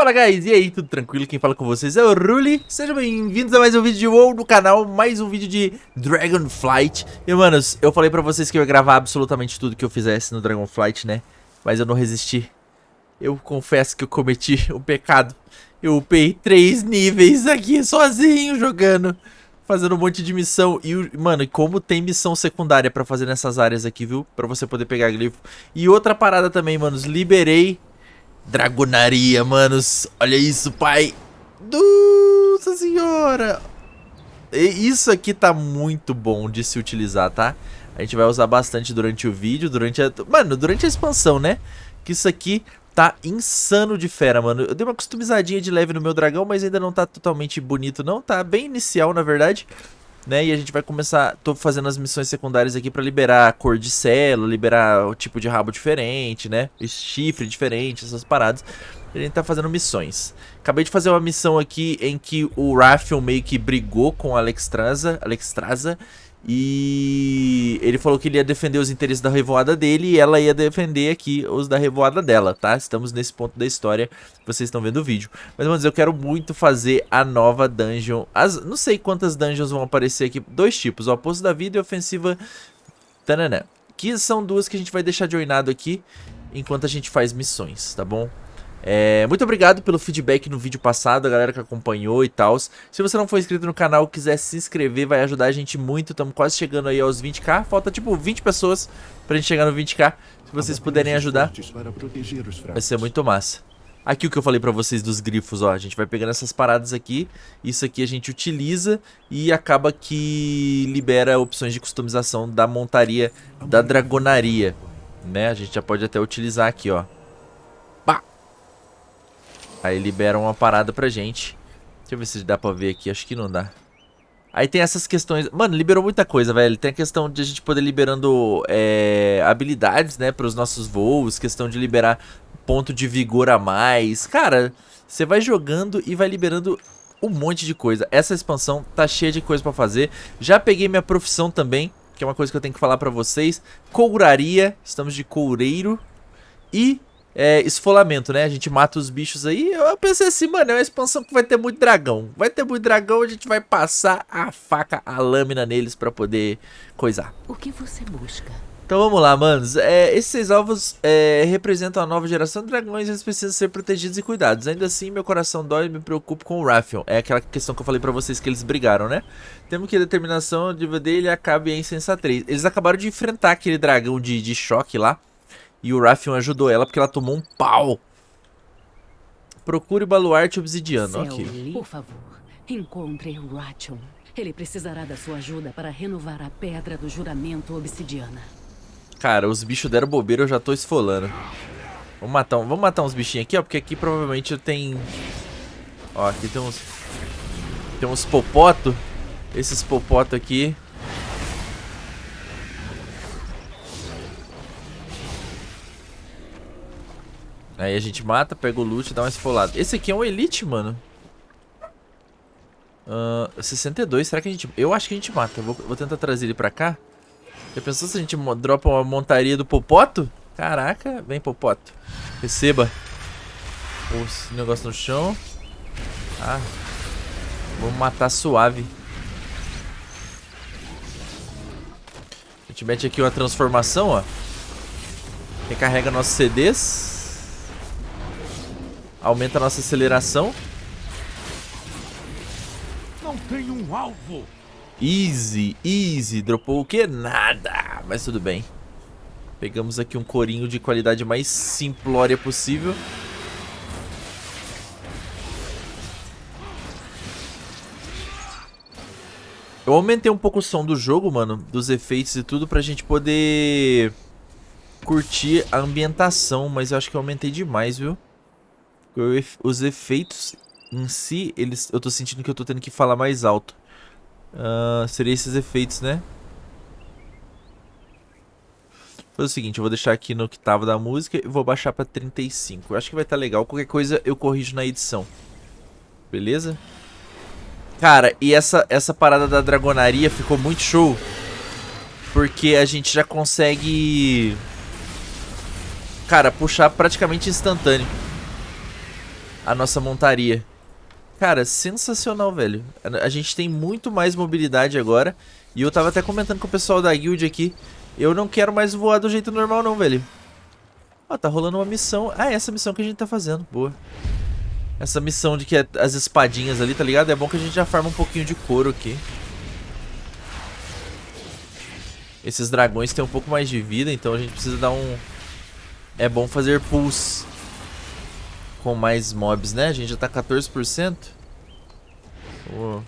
Fala guys, e aí, tudo tranquilo? Quem fala com vocês é o Ruli Sejam bem-vindos a mais um vídeo de WoW no canal Mais um vídeo de Dragonflight. E manos, eu falei pra vocês que eu ia gravar absolutamente tudo que eu fizesse no Dragonflight, né? Mas eu não resisti. Eu confesso que eu cometi um pecado. Eu upei três níveis aqui sozinho jogando Fazendo um monte de missão. E, mano, como tem missão secundária pra fazer nessas áreas aqui, viu? Pra você poder pegar glifo. E outra parada também, manos Liberei Dragonaria, manos. Olha isso, pai. Nossa senhora. Isso aqui tá muito bom de se utilizar, tá? A gente vai usar bastante durante o vídeo, durante a... Mano, durante a expansão, né? Que isso aqui tá insano de fera, mano. Eu dei uma customizadinha de leve no meu dragão, mas ainda não tá totalmente bonito, não. Tá bem inicial, na verdade né? E a gente vai começar, tô fazendo as missões secundárias aqui pra liberar a cor de célula, liberar o tipo de rabo diferente, né? Chifre diferente, essas paradas. A gente tá fazendo missões. Acabei de fazer uma missão aqui em que o Raphael meio que brigou com a Alexstrasza, Alexstrasza e ele falou que ele ia defender os interesses da revoada dele e ela ia defender aqui os da revoada dela, tá? Estamos nesse ponto da história, vocês estão vendo o vídeo. Mas, dizer, eu quero muito fazer a nova dungeon. As, não sei quantas dungeons vão aparecer aqui. Dois tipos, o Oposto da Vida e Ofensiva Tananã. Que são duas que a gente vai deixar de joinado aqui enquanto a gente faz missões, tá bom? É, muito obrigado pelo feedback no vídeo passado, a galera que acompanhou e tal. Se você não for inscrito no canal quiser se inscrever, vai ajudar a gente muito. Estamos quase chegando aí aos 20k. Falta tipo 20 pessoas pra gente chegar no 20k. Se vocês puderem ajudar, vai ser muito massa. Aqui o que eu falei pra vocês dos grifos, ó. A gente vai pegando essas paradas aqui. Isso aqui a gente utiliza e acaba que libera opções de customização da montaria da dragonaria. Né? A gente já pode até utilizar aqui, ó. Aí liberam uma parada pra gente. Deixa eu ver se dá pra ver aqui. Acho que não dá. Aí tem essas questões... Mano, liberou muita coisa, velho. Tem a questão de a gente poder liberando é, habilidades, né? Pros nossos voos. Questão de liberar ponto de vigor a mais. Cara, você vai jogando e vai liberando um monte de coisa. Essa expansão tá cheia de coisa pra fazer. Já peguei minha profissão também, que é uma coisa que eu tenho que falar pra vocês. Couraria. Estamos de coureiro. E é, esfolamento, né? A gente mata os bichos aí. Eu pensei assim, mano, é uma expansão que vai ter muito dragão. Vai ter muito dragão, a gente vai passar a faca, a lâmina neles pra poder coisar. O que você busca? Então vamos lá, manos. É, esses seis alvos é, representam a nova geração de dragões e eles precisam ser protegidos e cuidados. Ainda assim, meu coração dói e me preocupo com o Raphael. É aquela questão que eu falei pra vocês que eles brigaram, né? Temos que a determinação de dele acabe em insensatez. Eles acabaram de enfrentar aquele dragão de, de choque lá. E o Raffion ajudou ela porque ela tomou um pau. Procure o baluarte obsidiano. Céu, ok. Por favor, encontre o Rachon. Ele precisará da sua ajuda para renovar a pedra do juramento obsidiana. Cara, os bichos deram bobeira, eu já tô esfolando. Vamos matar, um, vamos matar uns bichinhos aqui, ó, porque aqui provavelmente tem... Ó, aqui tem uns... Tem uns popoto. Esses popoto aqui Aí a gente mata, pega o loot e dá uma esfolada. Esse aqui é um elite, mano. Uh, 62, será que a gente... Eu acho que a gente mata. Vou, vou tentar trazer ele pra cá. Já pensou se a gente dropa uma montaria do Popoto? Caraca, vem Popoto. Receba. O negócio no chão. Ah. Vamos matar suave. A gente mete aqui uma transformação, ó. Recarrega nossos CDs. Aumenta a nossa aceleração. Não tem um alvo. Easy, easy. Dropou o que? Nada. Mas tudo bem. Pegamos aqui um corinho de qualidade mais simplória possível. Eu aumentei um pouco o som do jogo, mano, dos efeitos e tudo, pra gente poder curtir a ambientação, mas eu acho que eu aumentei demais, viu? Os efeitos em si, eles, eu tô sentindo que eu tô tendo que falar mais alto. Uh, seria esses efeitos, né? Vou fazer o seguinte, eu vou deixar aqui no tava da música e vou baixar pra 35. Eu acho que vai estar tá legal. Qualquer coisa eu corrijo na edição. Beleza? Cara, e essa, essa parada da dragonaria ficou muito show. Porque a gente já consegue... Cara, puxar praticamente instantâneo. A nossa montaria. Cara, sensacional, velho. A gente tem muito mais mobilidade agora. E eu tava até comentando com o pessoal da guild aqui. Eu não quero mais voar do jeito normal não, velho. Ó, tá rolando uma missão. Ah, é essa missão que a gente tá fazendo. Boa. Essa missão de que é as espadinhas ali, tá ligado? É bom que a gente já farma um pouquinho de couro aqui. Esses dragões têm um pouco mais de vida, então a gente precisa dar um... É bom fazer pulls com mais mobs, né? A gente já tá 14%. Vamos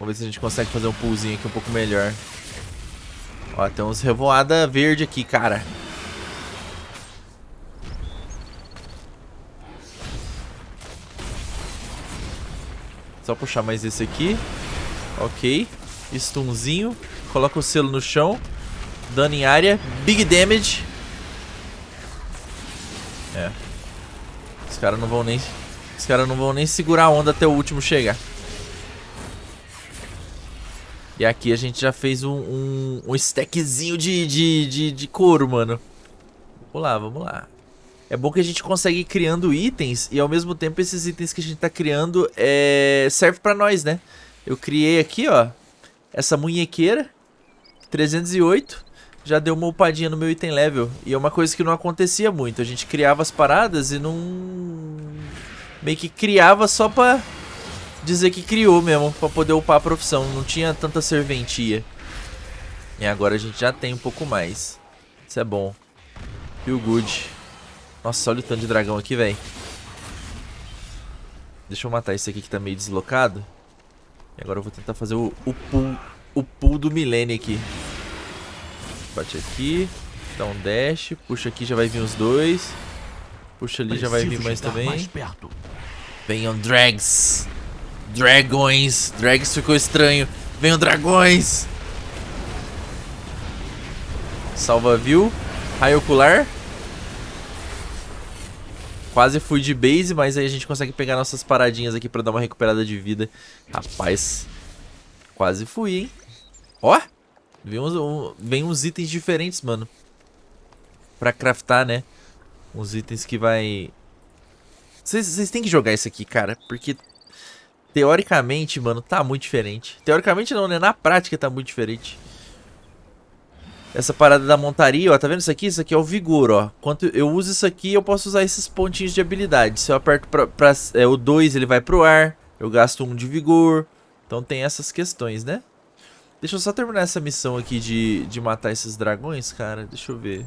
ver se a gente consegue fazer um pullzinho aqui um pouco melhor. Ó, tem uns revoada verde aqui, cara. Só puxar mais esse aqui. Ok. Stunzinho. Coloca o selo no chão. Dano em área. Big damage. É. Os caras não vão nem... Os caras não vão nem segurar a onda até o último chegar. E aqui a gente já fez um, um, um stackzinho de, de, de, de couro, mano. Vamos lá, vamos lá. É bom que a gente consegue ir criando itens e ao mesmo tempo esses itens que a gente tá criando é... serve pra nós, né? Eu criei aqui, ó, essa munhequeira, 308 já deu uma upadinha no meu item level. E é uma coisa que não acontecia muito. A gente criava as paradas e não... Meio que criava só pra dizer que criou mesmo, pra poder upar a profissão. Não tinha tanta serventia. E agora a gente já tem um pouco mais. Isso é bom. Feel good. Nossa, olha o tanto de dragão aqui, velho. Deixa eu matar esse aqui que tá meio deslocado. E agora eu vou tentar fazer o, o pull, o pull do milênio aqui. Bate aqui. Dá um dash. Puxa aqui, já vai vir os dois. Puxa ali, já vai vir mais também. Mais Venham drags. Dragões. Drags ficou estranho. Venham dragões. Salva viu. Raio ocular. Quase fui de base, mas aí a gente consegue pegar nossas paradinhas aqui pra dar uma recuperada de vida. Rapaz. Quase fui, hein. Ó. Vem uns, um, vem uns itens diferentes, mano. Pra craftar, né? Uns itens que vai... Vocês têm que jogar isso aqui, cara. Porque, teoricamente, mano, tá muito diferente. Teoricamente não, né? Na prática tá muito diferente. Essa parada da montaria, ó. Tá vendo isso aqui? Isso aqui é o vigor, ó. Quanto eu uso isso aqui, eu posso usar esses pontinhos de habilidade. Se eu aperto pra... pra é, o 2, ele vai pro ar. Eu gasto um de vigor. Então tem essas questões, né? Deixa eu só terminar essa missão aqui de, de matar esses dragões, cara. Deixa eu ver.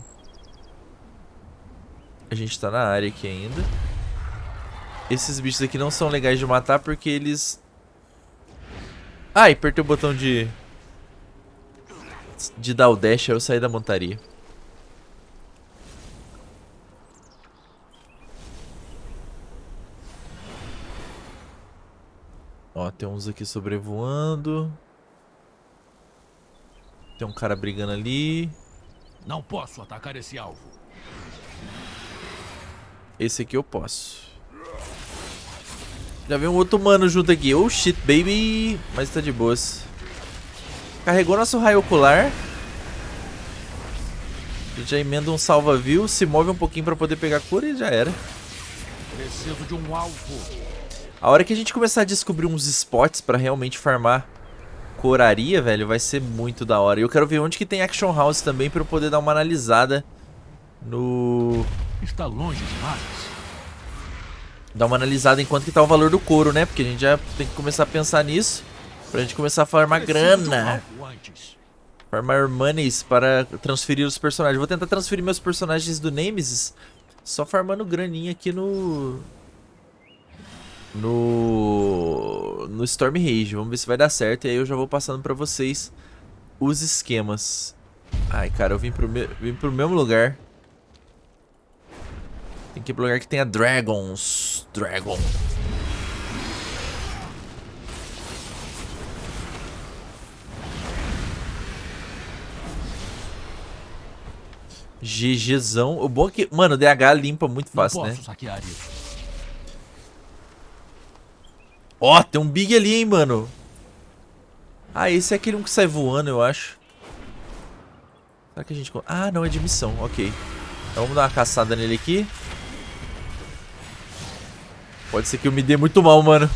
A gente tá na área aqui ainda. Esses bichos aqui não são legais de matar porque eles... Ai, apertei o botão de... De dar o dash, aí eu saí da montaria. Ó, tem uns aqui sobrevoando. Tem um cara brigando ali. Não posso atacar esse alvo. Esse aqui eu posso. Já veio um outro mano junto aqui. Oh shit, baby. Mas tá de boas. Carregou nosso raio ocular. A gente já emenda um salva-viu. Se move um pouquinho pra poder pegar cura e já era. Preciso de um alvo. A hora que a gente começar a descobrir uns spots pra realmente farmar coraria, velho, vai ser muito da hora. E eu quero ver onde que tem Action House também pra eu poder dar uma analisada no... Está longe demais. Dar uma analisada enquanto que tá o valor do couro, né? Porque a gente já tem que começar a pensar nisso. Pra gente começar a farmar grana. Farmar monies para transferir os personagens. Vou tentar transferir meus personagens do Nemesis só farmando graninha aqui no no, no Storm Rage. Vamos ver se vai dar certo. E aí eu já vou passando pra vocês os esquemas. Ai, cara, eu vim pro, me vim pro mesmo lugar. Tem que ir pro lugar que tenha dragons. Dragon. GGzão. O bom é que, mano, o DH limpa muito fácil, né? Saquear isso. Ó, oh, tem um Big ali, hein, mano. Ah, esse é aquele um que sai voando, eu acho. Será que a gente... Ah, não, é de missão. Ok. Então vamos dar uma caçada nele aqui. Pode ser que eu me dê muito mal, mano.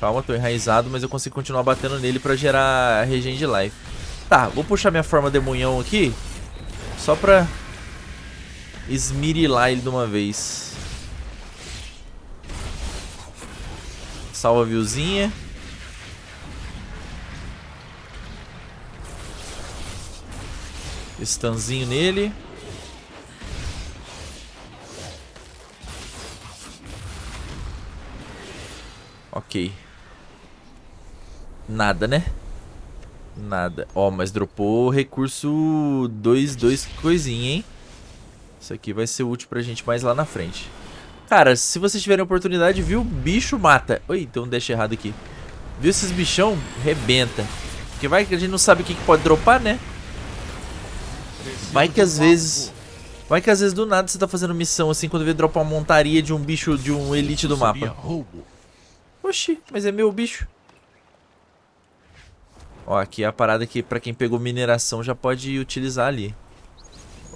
Calma, tô enraizado, mas eu consigo continuar batendo nele pra gerar regen de life. Tá, vou puxar minha forma demonhão aqui. Só pra esmirilar ele de uma vez. Salva viewzinha. Stunzinho nele. Ok. Nada, né? Nada. Ó, oh, mas dropou recurso 2, 2 coisinha, hein? Isso aqui vai ser útil pra gente mais lá na frente. Cara, se vocês tiverem oportunidade, viu? Bicho mata. Oi, tem um dash errado aqui. Viu esses bichão? Rebenta. Porque vai que a gente não sabe o que, que pode dropar, né? Vai que às vezes... Vai que às vezes do nada você tá fazendo missão assim, quando vê dropar uma montaria de um bicho, de um elite do mapa. Oxi, mas é meu bicho. Ó, aqui é a parada que pra quem pegou mineração já pode utilizar ali.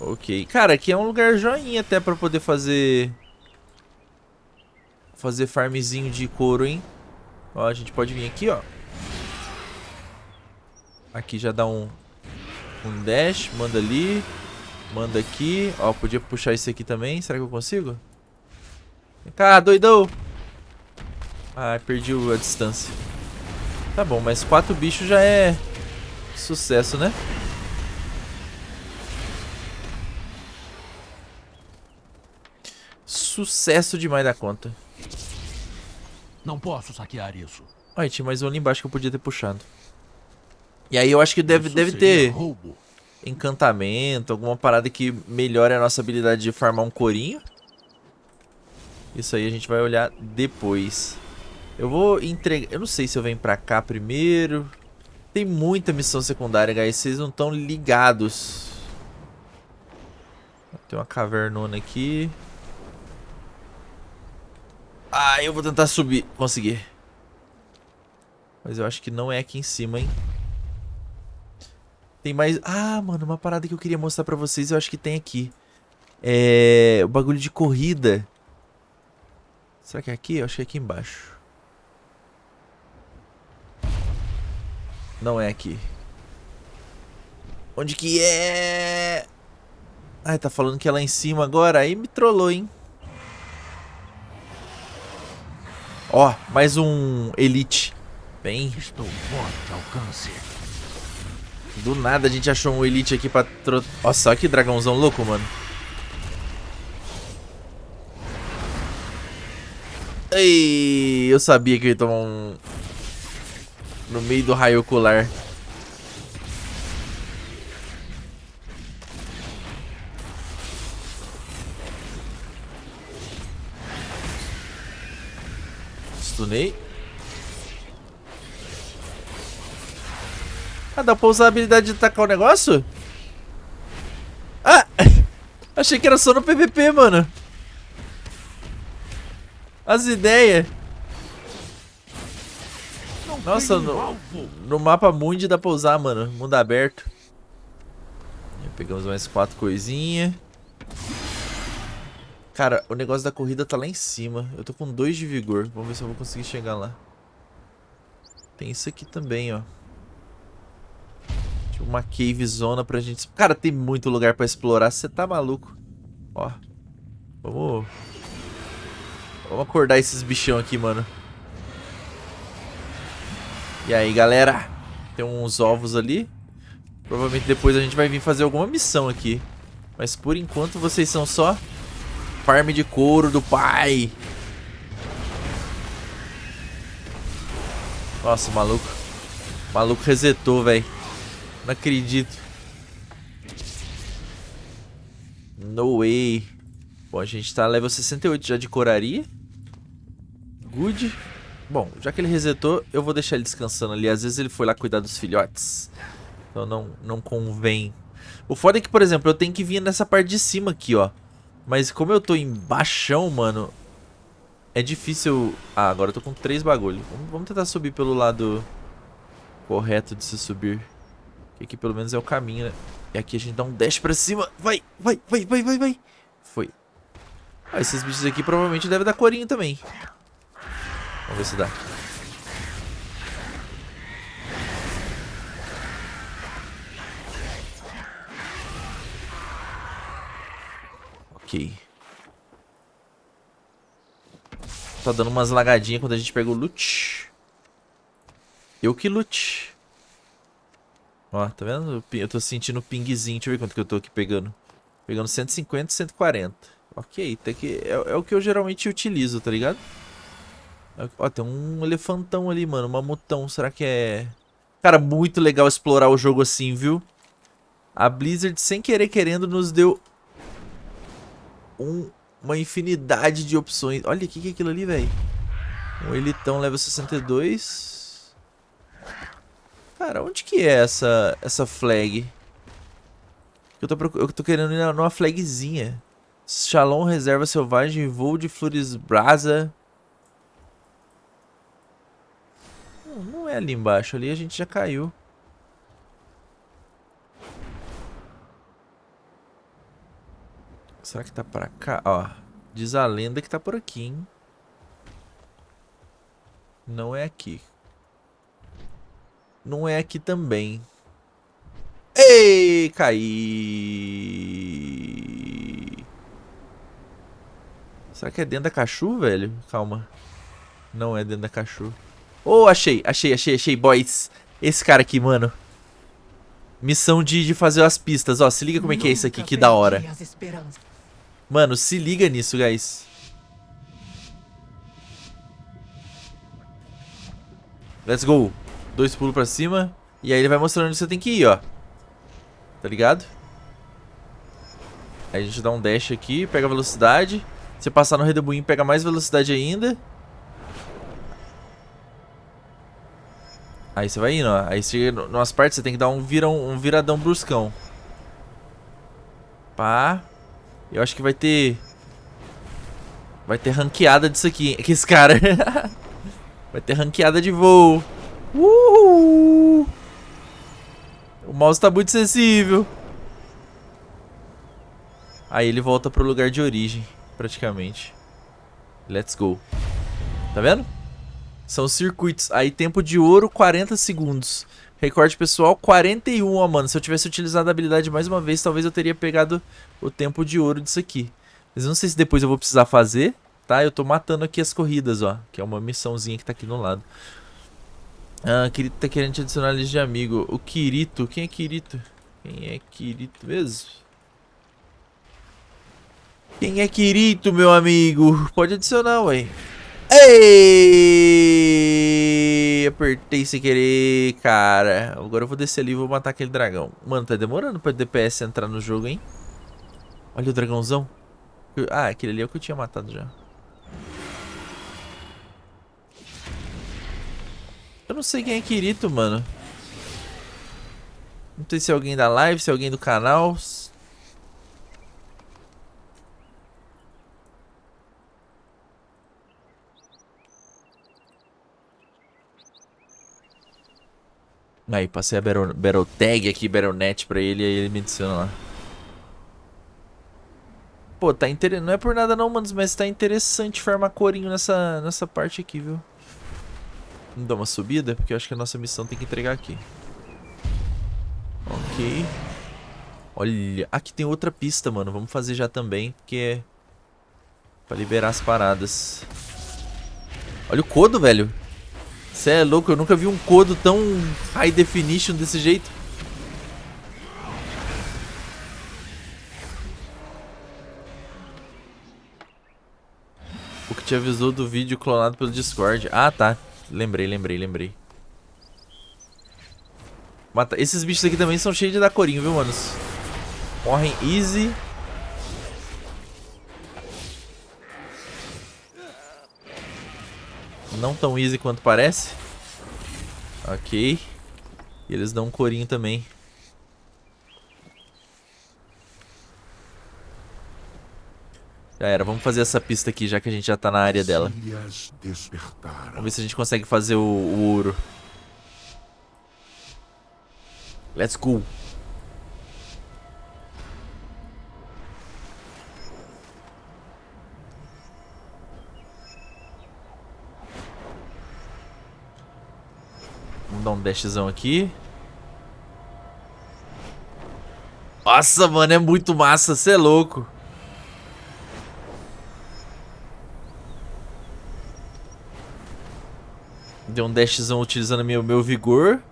Ok. Cara, aqui é um lugar joinha até pra poder fazer... Fazer farmzinho de couro, hein? Ó, a gente pode vir aqui, ó. Aqui já dá um... Um dash, manda ali. Manda aqui. Ó, podia puxar esse aqui também. Será que eu consigo? Vem cá, doidão. Ah, perdi a distância. Tá bom, mas quatro bichos já é sucesso, né? Sucesso demais da conta. Não posso saquear isso. Ai, tinha mais um ali embaixo que eu podia ter puxado. E aí eu acho que deve, deve ter roubo. encantamento, alguma parada que melhore a nossa habilidade de farmar um corinho. Isso aí a gente vai olhar depois. Eu vou entregar... Eu não sei se eu venho pra cá primeiro. Tem muita missão secundária, guys. Vocês não estão ligados. Tem uma cavernona aqui. Ah, eu vou tentar subir. Conseguir. Mas eu acho que não é aqui em cima, hein. Tem mais... Ah, mano, uma parada que eu queria mostrar pra vocês. Eu acho que tem aqui. É... O bagulho de corrida. Será que é aqui? Eu acho que é aqui embaixo. Não é aqui. Onde que é? Ai, tá falando que é lá em cima agora. Aí me trollou, hein? Ó, mais um Elite. Bem. Estou fora de alcance. Do nada a gente achou um Elite aqui pra... Tro... Nossa, olha que dragãozão louco, mano. Ei, eu sabia que eu ia tomar um, no meio do raio ocular. Stunei. Ah, dá pra usar a habilidade de tacar o negócio? Ah! Achei que era só no PVP, mano. As ideias. Nossa, no, no mapa mundi dá pra usar, mano. Mundo aberto. Pegamos mais quatro coisinhas. Cara, o negócio da corrida tá lá em cima. Eu tô com dois de vigor. Vamos ver se eu vou conseguir chegar lá. Tem isso aqui também, ó. Tipo uma cave zona pra gente... Cara, tem muito lugar pra explorar. Você tá maluco. Ó. Vamos... Vamos acordar esses bichão aqui, mano. E aí, galera? Tem uns ovos ali. Provavelmente depois a gente vai vir fazer alguma missão aqui. Mas por enquanto vocês são só farm de couro do pai. Nossa, maluco. Maluco resetou, velho. Não acredito. No way. Bom, a gente tá level 68 já de coraria. Good. Bom, já que ele resetou, eu vou deixar ele descansando ali. Às vezes ele foi lá cuidar dos filhotes. Então não, não convém. O foda é que, por exemplo, eu tenho que vir nessa parte de cima aqui, ó. Mas como eu tô embaixo, mano, é difícil... Ah, agora eu tô com três bagulhos. Vamos, vamos tentar subir pelo lado correto de se subir. Que aqui pelo menos é o caminho, né? E aqui a gente dá um dash pra cima. Vai, vai, vai, vai, vai, vai. Foi. Ah, esses bichos aqui provavelmente devem dar corinho também. Vamos ver se dá. Ok. Tá dando umas lagadinhas quando a gente pega o loot. Eu que loot. Ó, tá vendo? Eu tô sentindo pingzinho. Deixa eu ver quanto que eu tô aqui pegando. Pegando 150 e 140. Ok, tem que, é, é, o que eu geralmente utilizo, tá ligado? É ó, tem um elefantão ali, mano. Um mamutão. Será que é... Cara, muito legal explorar o jogo assim, viu? A Blizzard, sem querer querendo, nos deu... Um, uma infinidade de opções. Olha, o que, que é aquilo ali, velho? Um elitão level 62. Cara, onde que é essa, essa flag? Eu tô, eu tô querendo ir numa flagzinha. Shalom Reserva Selvagem, voo de Flores Brasa. Não, não é ali embaixo, ali a gente já caiu. Será que tá pra cá? Ó, diz a lenda que tá por aqui, hein? Não é aqui. Não é aqui também. Ei, caí. Será que é dentro da cachu, velho? Calma. Não é dentro da cachu. Oh, achei, achei, achei, achei, boys. Esse cara aqui, mano. Missão de, de fazer as pistas. Ó, se liga como é que é isso aqui, que da hora. Mano, se liga nisso, guys. Let's go. Dois pulos pra cima. E aí ele vai mostrando onde você tem que ir, ó. Tá ligado? Aí a gente dá um dash aqui, pega velocidade. Você passar no redemoinho, pega mais velocidade ainda. Aí você vai indo, ó. Aí chega nas partes, você tem que dar um, vira, um viradão bruscão. Pá. Eu acho que vai ter... Vai ter ranqueada disso aqui, que esse cara. vai ter ranqueada de voo. Uhul. O mouse tá muito sensível. Aí ele volta pro lugar de origem, praticamente. Let's go. Tá vendo? São circuitos. Aí tempo de ouro, 40 segundos. Recorde pessoal, 41, ó, mano. Se eu tivesse utilizado a habilidade mais uma vez, talvez eu teria pegado o tempo de ouro disso aqui. Mas eu não sei se depois eu vou precisar fazer, tá? Eu tô matando aqui as corridas, ó. Que é uma missãozinha que tá aqui no lado. Ah, Kirito tá querendo te adicionar a lista de amigo. O Kirito, quem é Kirito? Quem é Kirito mesmo? Quem é Kirito, meu amigo? Pode adicionar, ué. Ei! Apertei sem querer, cara. Agora eu vou descer ali e vou matar aquele dragão. Mano, tá demorando pra DPS entrar no jogo, hein? Olha o dragãozão. Ah, aquele ali é o que eu tinha matado já. Eu não sei quem é Kirito, mano. Não sei se é alguém da live, se é alguém do canal. Aí, passei a Battle, battle Tag aqui, Battle.net pra ele aí ele me adiciona lá. Pô, tá interessante. Não é por nada não, manos, mas tá interessante farmar corinho nessa, nessa parte aqui, viu? Vamos dar uma subida, porque eu acho que a nossa missão tem que entregar aqui. Ok. Olha, aqui tem outra pista, mano. Vamos fazer já também, porque é pra liberar as paradas. Olha o codo, velho. Você é louco, eu nunca vi um codo tão high definition desse jeito. O que te avisou do vídeo clonado pelo Discord. Ah, tá. Lembrei, lembrei, lembrei. Mata... Esses bichos aqui também são cheios de dar corinho, viu, manos? Morrem easy. Não tão easy quanto parece. Ok. E eles dão um corinho também. Já era, vamos fazer essa pista aqui, já que a gente já tá na área dela. Vamos ver se a gente consegue fazer o, o ouro. Let's go. Vamos dar um dashzão aqui. Nossa, mano, é muito massa, você é louco. Deu um dashzão utilizando meu, meu vigor.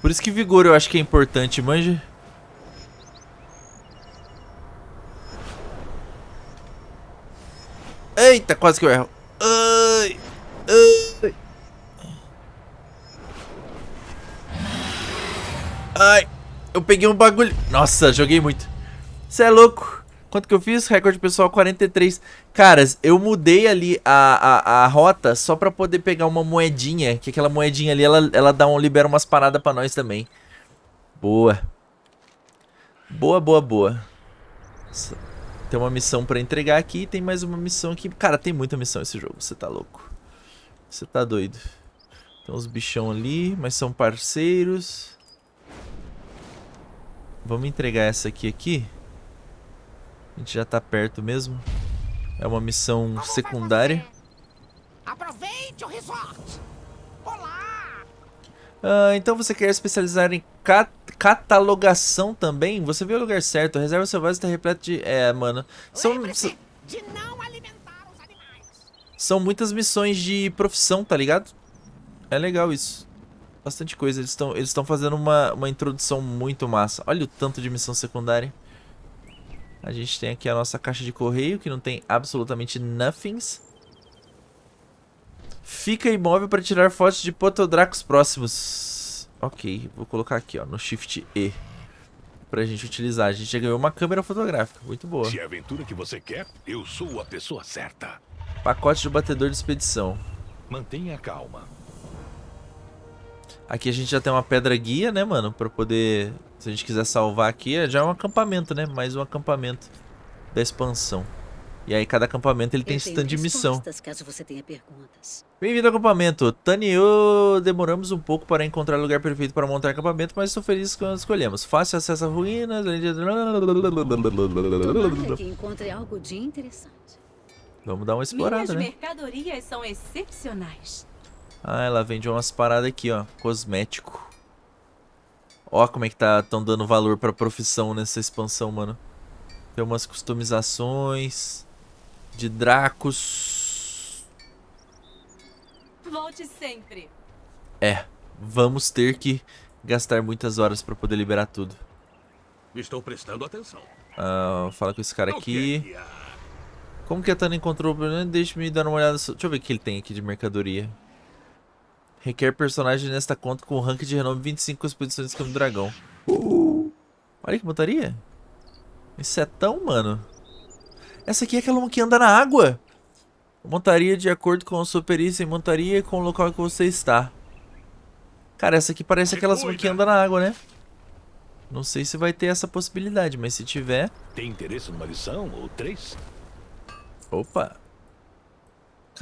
Por isso que vigor eu acho que é importante, manja. Eita, quase que eu erro. Ai, ai. Ai, eu peguei um bagulho. Nossa, joguei muito. Você é louco. Quanto que eu fiz? Recorde pessoal 43. Caras, eu mudei ali a, a, a rota só pra poder pegar uma moedinha. Que aquela moedinha ali, ela, ela dá um, libera umas paradas pra nós também. Boa. Boa, boa, boa. Tem uma missão pra entregar aqui tem mais uma missão aqui. Cara, tem muita missão esse jogo, você tá louco. Você tá doido. Tem uns bichão ali, mas são parceiros. Vamos entregar essa aqui aqui. A gente já tá perto mesmo. É uma missão Como secundária. Aproveite o resort. Olá. Ah, então você quer especializar em cat catalogação também? Você viu o lugar certo. A reserva selvagem está repleta de... É, mano. São... de não alimentar os animais. São muitas missões de profissão, tá ligado? É legal isso. Bastante coisa. Eles estão eles fazendo uma, uma introdução muito massa. Olha o tanto de missão secundária. A gente tem aqui a nossa caixa de correio, que não tem absolutamente nothings. Fica imóvel para tirar fotos de potodracos próximos. Ok, vou colocar aqui ó, no Shift E. Pra gente utilizar. A gente já ganhou uma câmera fotográfica, muito boa. Se é a aventura que você quer, eu sou a pessoa certa. Pacote de batedor de expedição. Mantenha calma. Aqui a gente já tem uma pedra guia, né, mano? Pra poder... Se a gente quiser salvar aqui, já é um acampamento, né? Mais um acampamento da expansão. E aí cada acampamento ele tem stand de missão. Bem-vindo ao acampamento. Tani e eu demoramos um pouco para encontrar o lugar perfeito para montar acampamento, mas estou feliz quando escolhemos. Fácil acesso a ruínas. que encontre algo de interessante. Vamos dar uma explorada, Minhas né? mercadorias são excepcionais. Ah, ela vende umas paradas aqui, ó. Cosmético. Ó como é que tá tão dando valor pra profissão nessa expansão, mano. Tem umas customizações de Dracos. Volte sempre. É, vamos ter que gastar muitas horas pra poder liberar tudo. Estou prestando atenção. Ah, fala com esse cara aqui. Como que a Tana encontrou o problema? Deixa-me dar uma olhada. Deixa eu ver o que ele tem aqui de mercadoria. Requer personagem nesta conta com rank de renome 25 com expedições de escama do dragão. Uh, olha que montaria. Isso é tão, mano. Essa aqui é aquela que anda na água. Montaria de acordo com a sua perícia em montaria e com o local que você está. Cara, essa aqui parece aquelas que anda na água, né? Não sei se vai ter essa possibilidade, mas se tiver... Tem interesse numa lição ou três? Opa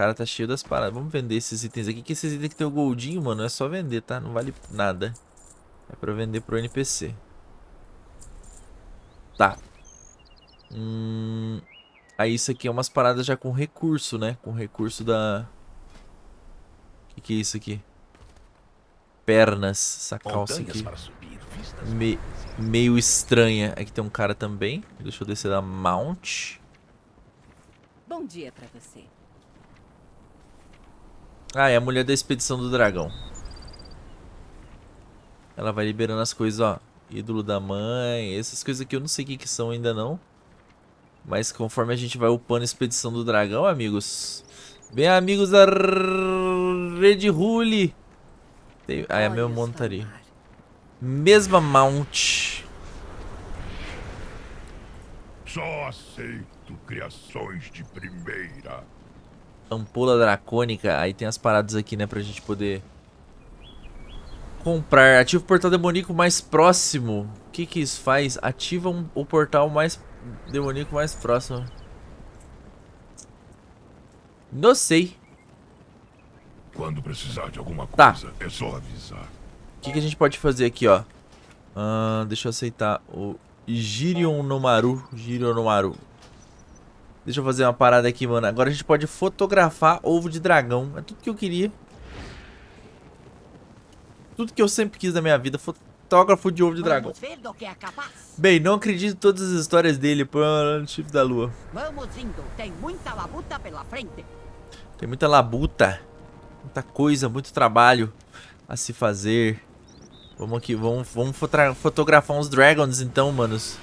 cara tá cheio das paradas. Vamos vender esses itens aqui, que esses itens que tem o goldinho, mano, é só vender, tá? Não vale nada. É pra vender pro NPC. Tá. Hum... Aí isso aqui é umas paradas já com recurso, né? Com recurso da... O que, que é isso aqui? Pernas. Essa calça aqui. Me... Meio estranha. Aqui tem um cara também. Deixa eu descer da Mount. Bom dia pra você. Ah, é a mulher da expedição do dragão. Ela vai liberando as coisas, ó. Ídolo da mãe, essas coisas aqui eu não sei o que, que são ainda não. Mas conforme a gente vai upando a expedição do dragão, amigos. Bem, amigos da Rede Rule. Tem... Ah, é a mesma montaria. Mesma mount. Só aceito criações de primeira. Ampola dracônica. Aí tem as paradas aqui, né, pra gente poder comprar. Ativa o portal demoníaco mais próximo. O que que isso faz? Ativa um, o portal mais demoníaco mais próximo. Não sei. Quando precisar de alguma tá. coisa, tá. é só avisar. O que, que a gente pode fazer aqui, ó? Uh, deixa eu aceitar o Girion Nomaru. Girion Nomaru. Deixa eu fazer uma parada aqui, mano. Agora a gente pode fotografar ovo de dragão. É tudo que eu queria. Tudo que eu sempre quis na minha vida, fotógrafo de ovo de dragão. É. Bem, não acredito em todas as histórias dele, pô, no chifre da lua. Tem muita labuta pela frente. Tem muita labuta, muita coisa, muito trabalho a se fazer. Vamos aqui, vamos, vamos fotografar uns dragons então, manos.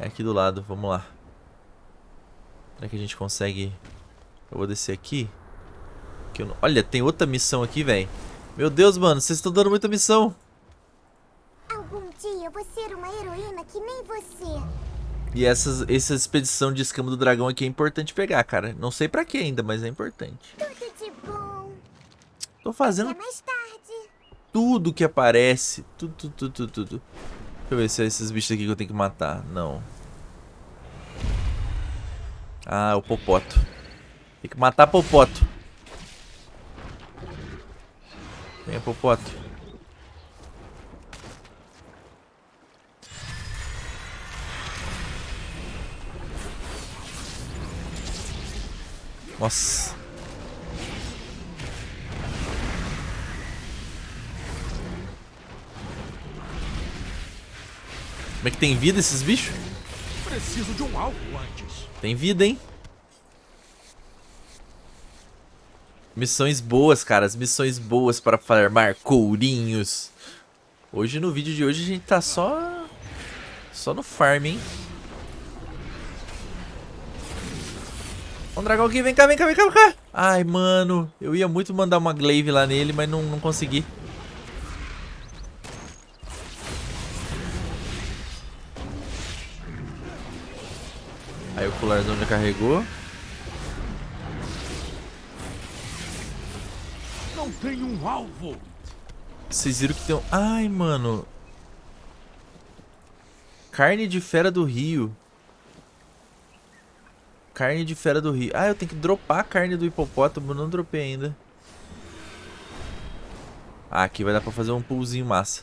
É aqui do lado, vamos lá. Será que a gente consegue... Eu vou descer aqui. Não- Olha, tem outra missão aqui, velho. Meu Deus, mano, vocês estão dando muita missão. Algum dia eu vou ser uma heroína que nem você. E essas, essa expedição de escama do dragão aqui é importante pegar, cara. Não sei pra que ainda, mas é importante. Tudo de bom. Tô fazendo Até mais tarde. tudo que aparece. Tudo, tudo, tudo, tudo, tudo. Deixa eu ver se é esses bichos aqui que eu tenho que matar. Não. Ah, o Popoto. Tem que matar Popoto. Venha, Popoto. Nossa. Como é que tem vida esses bichos? Preciso de um alvo antes. Tem vida, hein? Missões boas, cara. As missões boas para farmar courinhos. Hoje, no vídeo de hoje, a gente tá só... Só no farm, hein? Um dragão aqui, vem cá, vem cá, vem cá, vem cá. Ai, mano. Eu ia muito mandar uma glaive lá nele, mas não, não consegui. Aí o colarzão já carregou. Não tenho um alvo. Vocês viram que tem um... Ai, mano. Carne de fera do rio. Carne de fera do rio. Ah, eu tenho que dropar a carne do hipopótamo. Não dropei ainda. Ah, aqui vai dar pra fazer um poolzinho massa.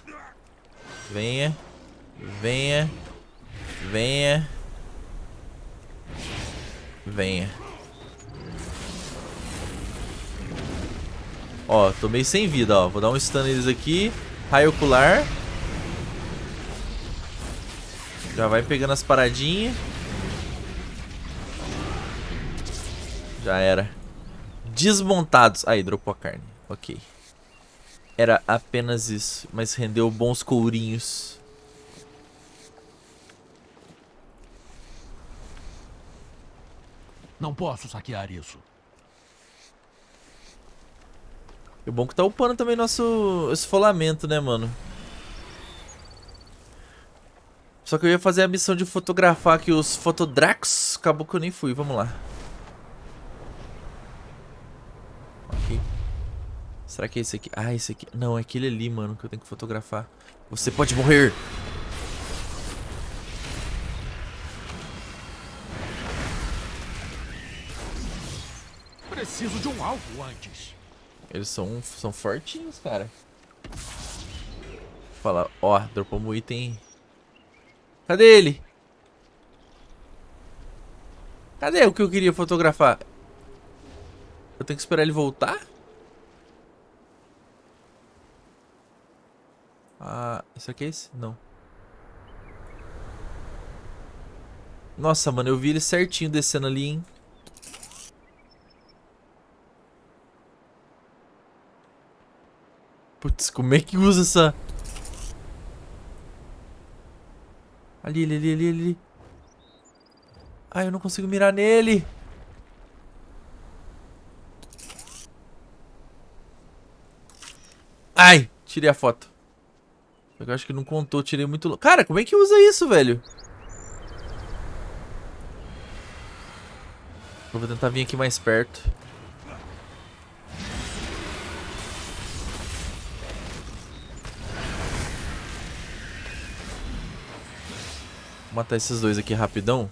Venha. Venha. Venha. Venha. Ó, tô meio sem vida, ó. Vou dar um stun neles aqui. Raio ocular. Já vai pegando as paradinhas. Já era. Desmontados. Aí, dropou a carne. Ok. Era apenas isso. Mas rendeu bons courinhos. Não posso saquear isso. E o bom que tá upando também nosso esfolamento, né, mano? Só que eu ia fazer a missão de fotografar aqui os fotodrax. Acabou que eu nem fui. Vamos lá. Ok. Será que é esse aqui? Ah, esse aqui. Não, é aquele ali, mano, que eu tenho que fotografar. Você pode morrer. Preciso de um alvo antes. Eles são, são fortinhos, cara. Fala, ó, dropamos um item. Cadê ele? Cadê o que eu queria fotografar? Eu tenho que esperar ele voltar? Ah, isso aqui é esse? Não. Nossa, mano, eu vi ele certinho descendo ali, hein? Putz, como é que usa essa... Ali, ali, ali, ali, ali. Ai, eu não consigo mirar nele. Ai, tirei a foto. Eu acho que não contou, tirei muito... Cara, como é que usa isso, velho? Eu vou tentar vir aqui mais perto. Vou matar esses dois aqui rapidão.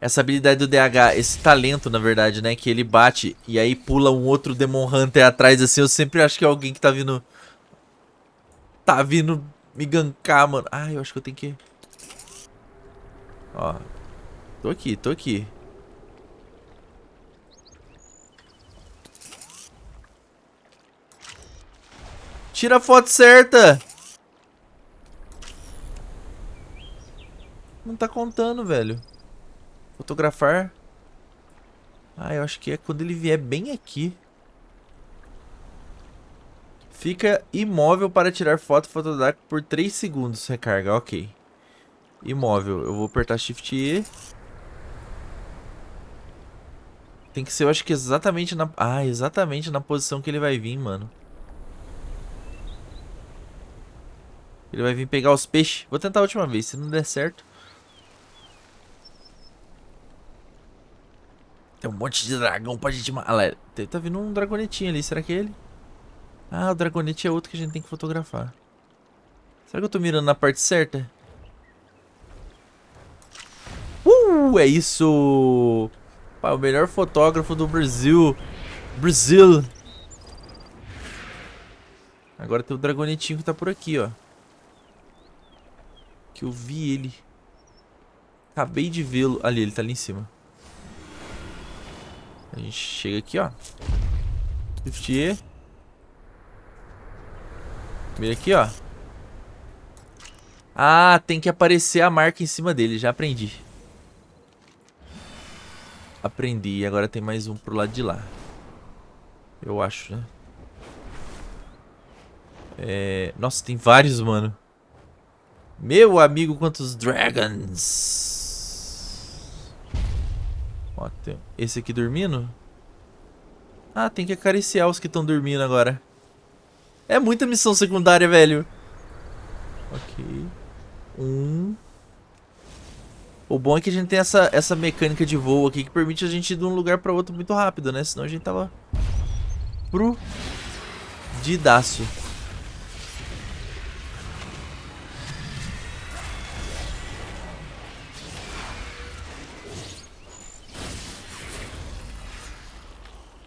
Essa habilidade do DH, esse talento, na verdade, né? Que ele bate e aí pula um outro Demon Hunter atrás, assim. Eu sempre acho que é alguém que tá vindo... Tá vindo me gankar, mano. Ah, eu acho que eu tenho que... Ó. Tô aqui, tô aqui. Tira a foto certa. Não tá contando, velho. Fotografar. Ah, eu acho que é quando ele vier bem aqui. Fica imóvel para tirar foto fotográfica por 3 segundos. Recarga, ok. Imóvel. Eu vou apertar Shift E. Tem que ser, eu acho que exatamente na... Ah, exatamente na posição que ele vai vir, mano. Ele vai vir pegar os peixes. Vou tentar a última vez. Se não der certo... Tem um monte de dragão pra gente... Ah, lá, tá vindo um dragonetinho ali. Será que é ele? Ah, o dragonete é outro que a gente tem que fotografar. Será que eu tô mirando na parte certa? Uh, é isso! Pá, o melhor fotógrafo do Brasil. Brasil! Agora tem o dragonetinho que tá por aqui, ó. Que eu vi ele. Acabei de vê-lo. Ali, ele tá ali em cima. A gente chega aqui, ó. Shift E. Mira aqui, ó. Ah, tem que aparecer a marca em cima dele. Já aprendi. Aprendi. Agora tem mais um pro lado de lá. Eu acho, né? É... Nossa, tem vários, mano. Meu amigo, quantos dragons. Ó, tem esse aqui dormindo. Ah, tem que acariciar os que estão dormindo agora. É muita missão secundária, velho. Ok. Um. O bom é que a gente tem essa, essa mecânica de voo aqui que permite a gente ir de um lugar pra outro muito rápido, né? Senão a gente tava... Pro... Didaço.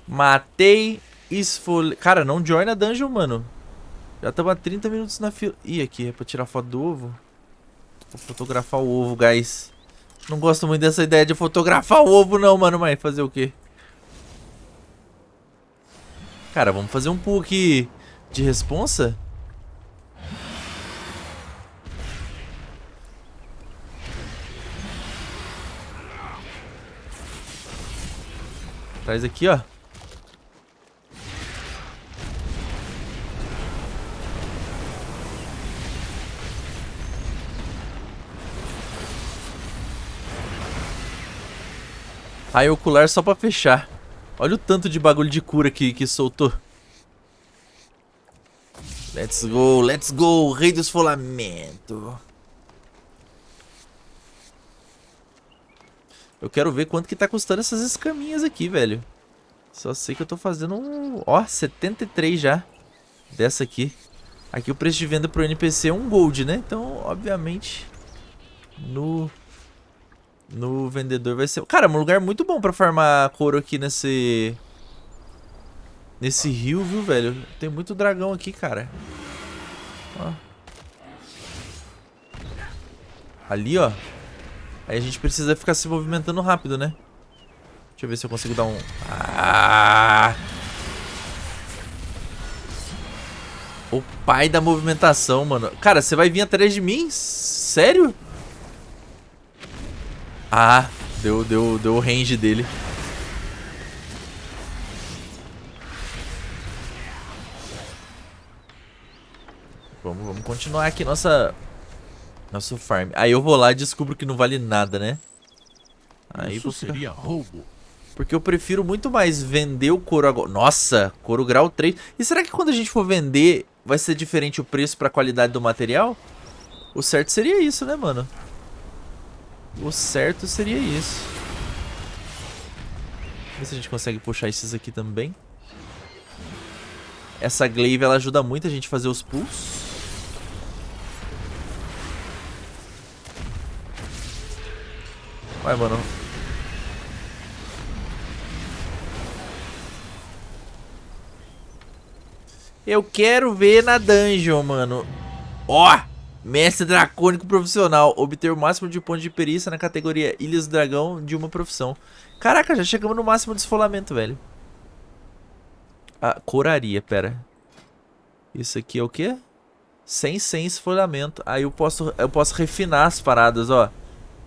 Matei, esfolhei... Cara, não join a dungeon, mano. Já há 30 minutos na fila. Ih, aqui é pra tirar foto do ovo. Vou fotografar o ovo, guys. Não gosto muito dessa ideia de fotografar o ovo, não, mano. Mas fazer o quê? Cara, vamos fazer um pull aqui de responsa? Traz aqui, ó. Raio ocular só pra fechar. Olha o tanto de bagulho de cura que, que soltou. Let's go, let's go. Rei do esfolamento. Eu quero ver quanto que tá custando essas escaminhas aqui, velho. Só sei que eu tô fazendo um... Ó, 73 já. Dessa aqui. Aqui o preço de venda pro NPC é um gold, né? Então, obviamente, no no vendedor vai ser... Cara, é um lugar muito bom pra farmar couro aqui nesse... Nesse rio, viu, velho? Tem muito dragão aqui, cara. Ó. Ali, ó. Aí a gente precisa ficar se movimentando rápido, né? Deixa eu ver se eu consigo dar um... Ah! O pai da movimentação, mano. Cara, você vai vir atrás de mim? Sério? Ah, deu, deu, deu o range dele. Vamos, vamos continuar aqui nossa nosso farm. Aí eu vou lá e descubro que não vale nada, né? Aí Isso seria roubo. Porque eu prefiro muito mais vender o couro agora. Nossa, couro grau 3. E será que quando a gente for vender vai ser diferente o preço para a qualidade do material? O certo seria isso, né, mano? O certo seria isso. Ver se a gente consegue puxar esses aqui também. Essa glaive ela ajuda muito a gente a fazer os pulls. Vai, mano. Eu quero ver na dungeon, mano. Ó! Oh! Mestre dracônico profissional. Obter o máximo de pontos de perícia na categoria Ilhas do Dragão de uma profissão. Caraca, já chegamos no máximo de esfolamento, velho. Ah, coraria, pera. Isso aqui é o quê? Sem sem esfolhamento. Aí eu posso, eu posso refinar as paradas, ó.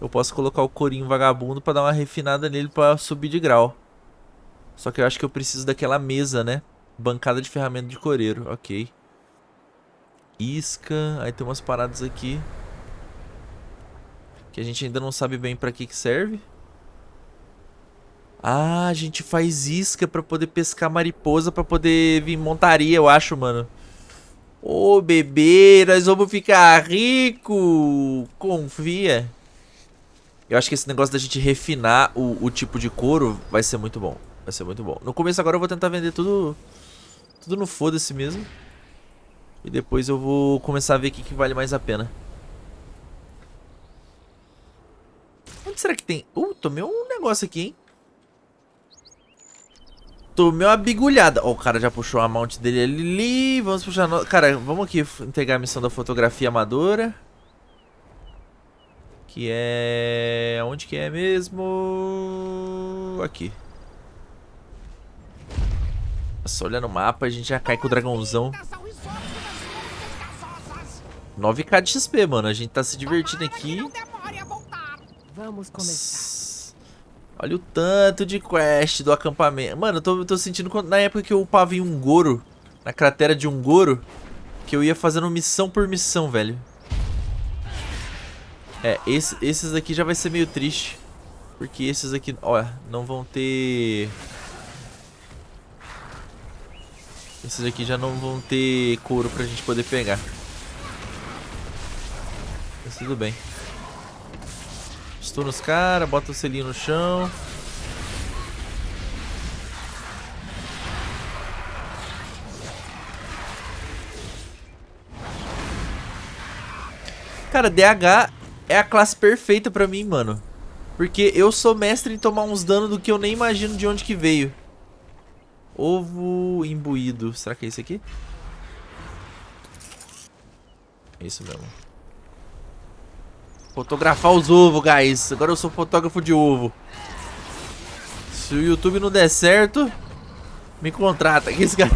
Eu posso colocar o corinho vagabundo pra dar uma refinada nele pra subir de grau. Só que eu acho que eu preciso daquela mesa, né? Bancada de ferramenta de coreiro, ok. Isca, aí tem umas paradas aqui. Que a gente ainda não sabe bem pra que que serve. Ah, a gente faz isca pra poder pescar mariposa, pra poder vir montaria, eu acho, mano. Ô, oh, bebê, nós vamos ficar rico. Confia. Eu acho que esse negócio da gente refinar o, o tipo de couro vai ser muito bom. Vai ser muito bom. No começo agora eu vou tentar vender tudo tudo no foda-se mesmo. E depois eu vou começar a ver o que, que vale mais a pena. Onde será que tem? Uh, tomei um negócio aqui, hein? Tomei uma bigulhada. Ó, oh, o cara já puxou a mount dele ali. Vamos puxar... No... Cara, vamos aqui entregar a missão da fotografia amadora. Que é... Onde que é mesmo? Aqui. Nossa, olha no mapa, a gente já cai com o dragãozão. 9k de XP, mano. A gente tá se divertindo aqui. Vamos começar. Olha o tanto de quest do acampamento. Mano, eu tô, eu tô sentindo na época que eu upava em um Goro, na cratera de um Goro, que eu ia fazendo missão por missão, velho. É, esse, esses aqui já vai ser meio triste. Porque esses aqui, olha, não vão ter... Esses aqui já não vão ter couro pra gente poder pegar. Tudo bem. Estou nos caras, bota o selinho no chão. Cara, DH é a classe perfeita pra mim, mano. Porque eu sou mestre em tomar uns danos do que eu nem imagino de onde que veio. Ovo imbuído. Será que é esse aqui? É isso mesmo. Fotografar os ovos, guys. Agora eu sou fotógrafo de ovo. Se o YouTube não der certo, me contrata. Que esse cara...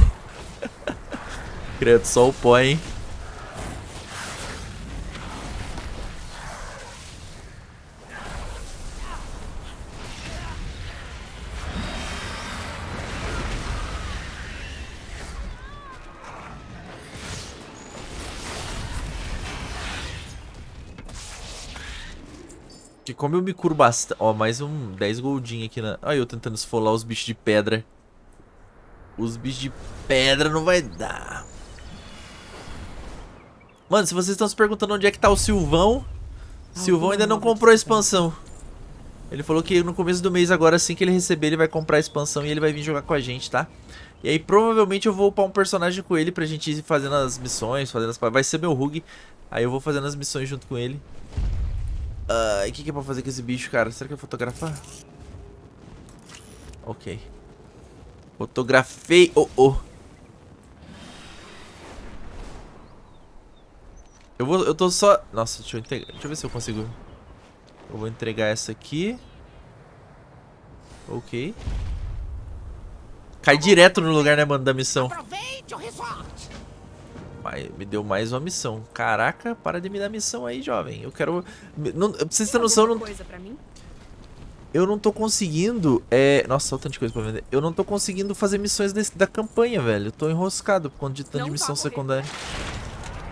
Credo, só o pó, hein? Como eu me curo bastante... Ó, mais um 10 goldinho aqui na... Olha eu tentando esfolar os bichos de pedra. Os bichos de pedra não vai dar. Mano, se vocês estão se perguntando onde é que tá o Silvão... Silvão ainda não comprou a expansão. Ele falou que no começo do mês agora, assim que ele receber, ele vai comprar a expansão e ele vai vir jogar com a gente, tá? E aí provavelmente eu vou upar um personagem com ele pra gente ir fazendo as missões, fazendo as... Vai ser meu Rug. Aí eu vou fazendo as missões junto com ele. Uh, o que, que é pra fazer com esse bicho, cara? Será que é fotografar? Ok. Fotografei. Oh, oh. Eu vou, eu tô só... Nossa, deixa eu, entregar, deixa eu ver se eu consigo... Eu vou entregar essa aqui. Ok. Cai direto no lugar, né, mano, da missão. Aproveite o resort me deu mais uma missão. Caraca, para de me dar missão aí, jovem. Eu quero... Não, pra vocês terem noção... Não... Eu não tô conseguindo... É... Nossa, olha tanto de coisa pra vender. Eu não tô conseguindo fazer missões desse, da campanha, velho. Eu tô enroscado por conta de tanto de missão secundária.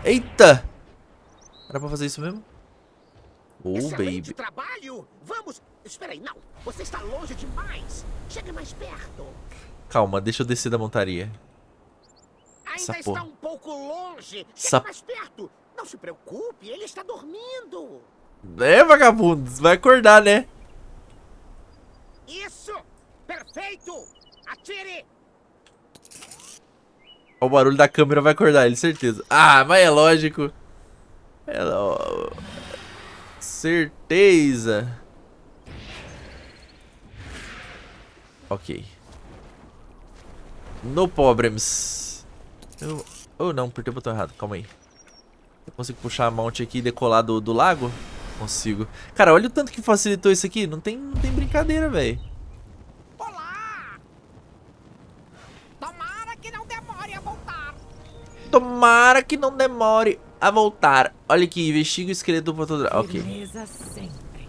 Eita! Era pra fazer isso mesmo? Oh, baby. trabalho! Vamos! Espera aí, não! Você está longe demais! Chegue mais perto! Calma, deixa eu descer da montaria. Ainda Essa está um pouco longe. Essa... mais perto. Não se preocupe, ele está dormindo. É, vagabundo. Vai acordar, né? Isso! Perfeito! Atire! O barulho da câmera vai acordar ele, certeza. Ah, mas é lógico. É lo... Certeza. Ok. No problems. Eu... Oh, não, apertei o botão errado. Calma aí. Eu consigo puxar a mount aqui e decolar do, do lago? Consigo. Cara, olha o tanto que facilitou isso aqui. Não tem, não tem brincadeira, velho. Olá! Tomara que não demore a voltar. Tomara que não demore a voltar. Olha aqui, investiga o esqueleto do fotográfico. Ok. Firmeza sempre.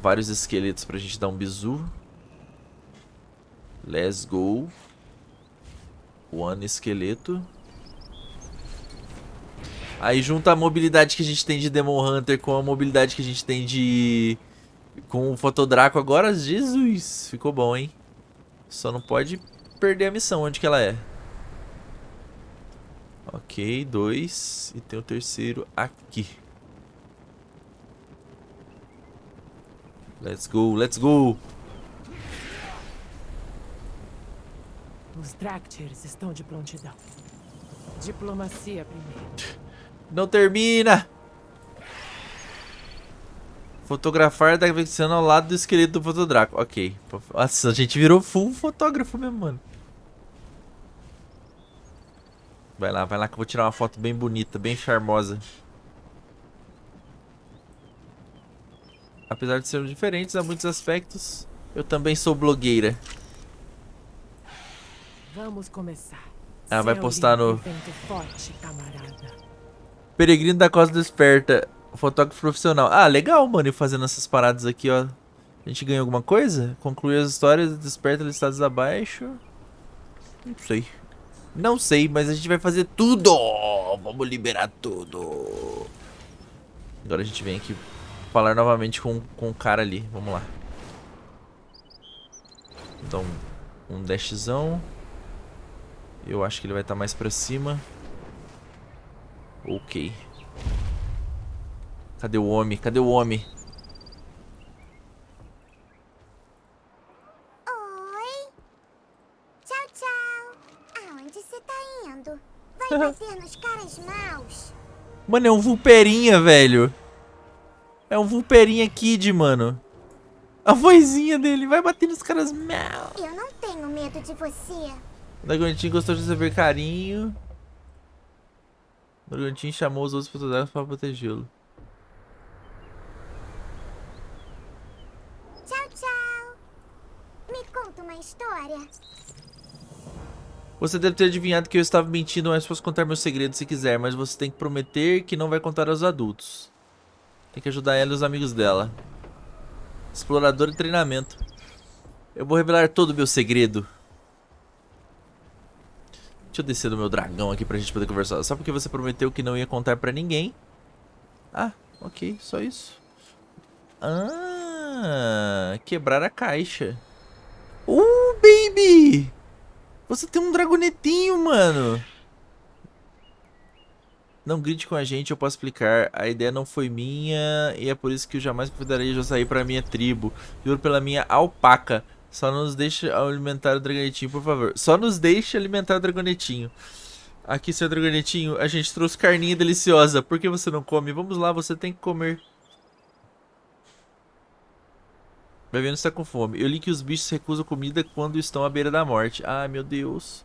Vários esqueletos pra gente dar um bizu. Let's go. One esqueleto. Aí junta a mobilidade que a gente tem de Demon Hunter com a mobilidade que a gente tem de... Com o Fotodraco agora. Jesus, ficou bom, hein? Só não pode perder a missão. Onde que ela é? Ok, dois. E tem o terceiro aqui. Let's go, let's go. Os Dractyrs estão de prontidão. Diplomacia primeiro. Não termina! Fotografar da vexando ao lado do esqueleto do fotodraco. Ok. Nossa, a gente virou full fotógrafo mesmo, mano. Vai lá, vai lá que eu vou tirar uma foto bem bonita, bem charmosa. Apesar de sermos diferentes a muitos aspectos, eu também sou blogueira. Vamos começar. Ela vai postar no- forte. Peregrino da Costa Desperta, fotógrafo profissional. Ah, legal, mano, ir fazendo essas paradas aqui, ó. A gente ganhou alguma coisa? Concluir as histórias, desperta listados abaixo. Não sei. Não sei, mas a gente vai fazer tudo! Vamos liberar tudo! Agora a gente vem aqui falar novamente com, com o cara ali. Vamos lá. Então, um dashzão. Eu acho que ele vai estar mais pra cima. Ok. Cadê o homem? Cadê o homem? Oi. Tchau, tchau. Aonde você tá indo? Vai bater nos caras maus? Mano, é um Vulperinha, velho. É um Vulperinha Kid, mano. A vozinha dele vai bater nos caras mal. Eu não tenho medo de você. O Dragontinho gostou de receber carinho. O Dragontinho chamou os outros fotógrafos para protegê-lo. Tchau, tchau. Me conta uma história. Você deve ter adivinhado que eu estava mentindo, mas posso contar meu segredo se quiser, mas você tem que prometer que não vai contar aos adultos. Tem que ajudar ela e os amigos dela. Explorador e treinamento. Eu vou revelar todo o meu segredo. Deixa eu descer do meu dragão aqui pra gente poder conversar. Só porque você prometeu que não ia contar pra ninguém. Ah, ok, só isso. Ah, quebrar a caixa. Uh, baby! Você tem um dragonetinho, mano. Não grite com a gente, eu posso explicar. A ideia não foi minha e é por isso que eu jamais convidaria de sair pra minha tribo. Juro pela minha alpaca. Só nos deixe alimentar o dragonetinho, por favor. Só nos deixe alimentar o dragonetinho. Aqui, seu dragonetinho, a gente trouxe carninha deliciosa. Por que você não come? Vamos lá, você tem que comer. Vai vendo se tá com fome. Eu li que os bichos recusam comida quando estão à beira da morte. Ai, meu Deus.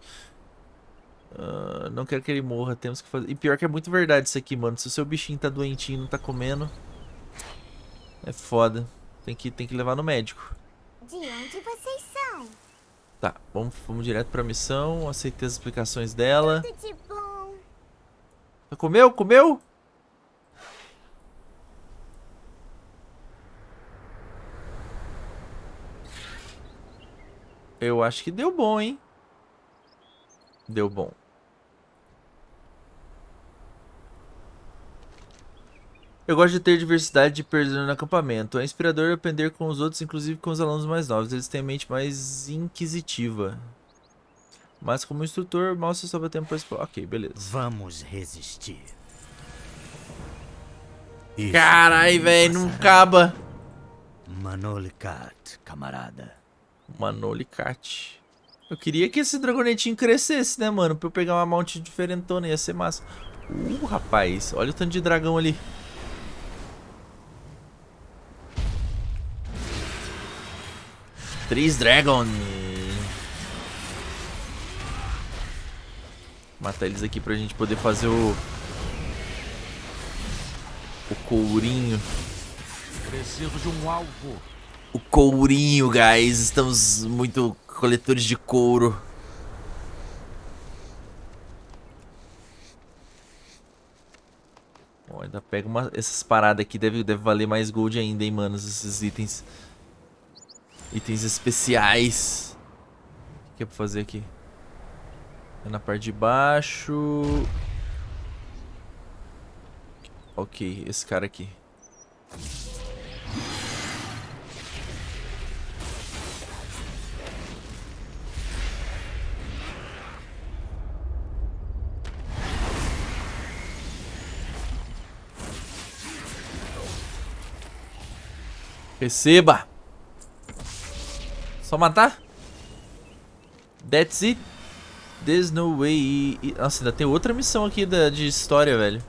Ah, não quero que ele morra, temos que fazer... E pior que é muito verdade isso aqui, mano. Se o seu bichinho tá doentinho e não tá comendo... É foda. Tem que, tem que levar no médico. De onde vocês são? Tá, vamos, vamos direto pra missão. Aceitei as explicações dela. Tudo de bom. Comeu? Comeu? Eu acho que deu bom, hein? Deu bom. Eu gosto de ter diversidade de personagens no acampamento. É inspirador aprender com os outros, inclusive com os alunos mais novos. Eles têm a mente mais inquisitiva. Mas como instrutor, mal se sobra tempo para explorar. Ok, beleza. Vamos resistir. Carai, velho, não acaba. Manolikat, camarada. Manolicat. Eu queria que esse dragonetinho crescesse, né, mano? Pra eu pegar uma mount diferentona, ia ser massa. Uh, rapaz, olha o tanto de dragão ali. Três Dragon. Matar eles aqui pra gente poder fazer o... O courinho. Preciso de um alvo. O courinho, guys. Estamos muito coletores de couro. Bom, ainda pega uma, essas paradas aqui, deve, deve valer mais gold ainda, hein, mano, esses itens. Itens especiais. O que é pra fazer aqui? É na parte de baixo. Ok, esse cara aqui. Receba! Só matar? That's it. There's no way. Nossa, ainda tem outra missão aqui da, de história, velho.